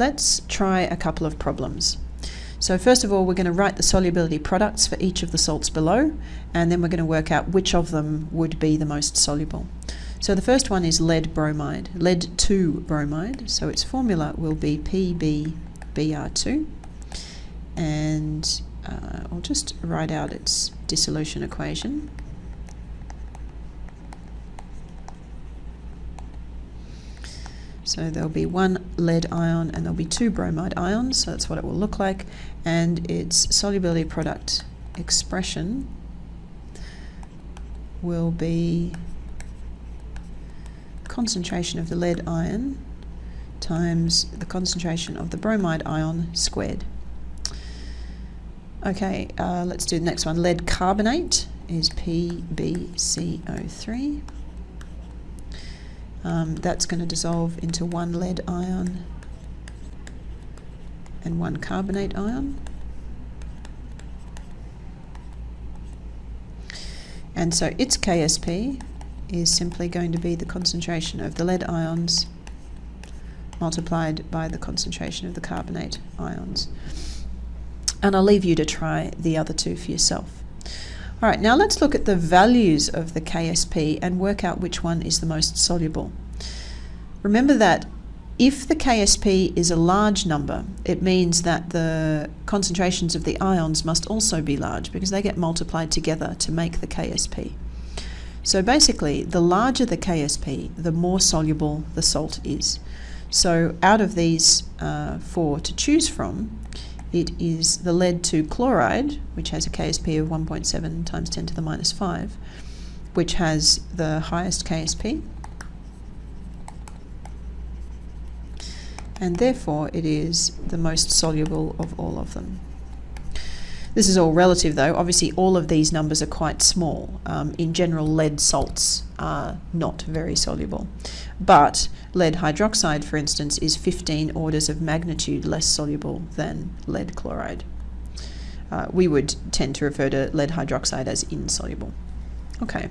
let's try a couple of problems. So first of all, we're going to write the solubility products for each of the salts below, and then we're going to work out which of them would be the most soluble. So the first one is lead bromide, lead 2 bromide. So its formula will be PbBr2. And uh, I'll just write out its dissolution equation. So there'll be one lead ion and there'll be two bromide ions, so that's what it will look like. And its solubility product expression will be concentration of the lead ion times the concentration of the bromide ion squared. Okay, uh, let's do the next one. Lead carbonate is PbCO3. Um, that's going to dissolve into one lead ion and one carbonate ion. And so its KSP is simply going to be the concentration of the lead ions multiplied by the concentration of the carbonate ions. And I'll leave you to try the other two for yourself. All right, now let's look at the values of the KSP and work out which one is the most soluble. Remember that if the KSP is a large number, it means that the concentrations of the ions must also be large because they get multiplied together to make the KSP. So basically, the larger the KSP, the more soluble the salt is. So out of these uh, four to choose from, it is the lead 2 chloride, which has a KSP of 1.7 times 10 to the minus 5, which has the highest KSP. And therefore it is the most soluble of all of them. This is all relative though. Obviously all of these numbers are quite small. Um, in general, lead salts are not very soluble. But lead hydroxide, for instance, is 15 orders of magnitude less soluble than lead chloride. Uh, we would tend to refer to lead hydroxide as insoluble. Okay.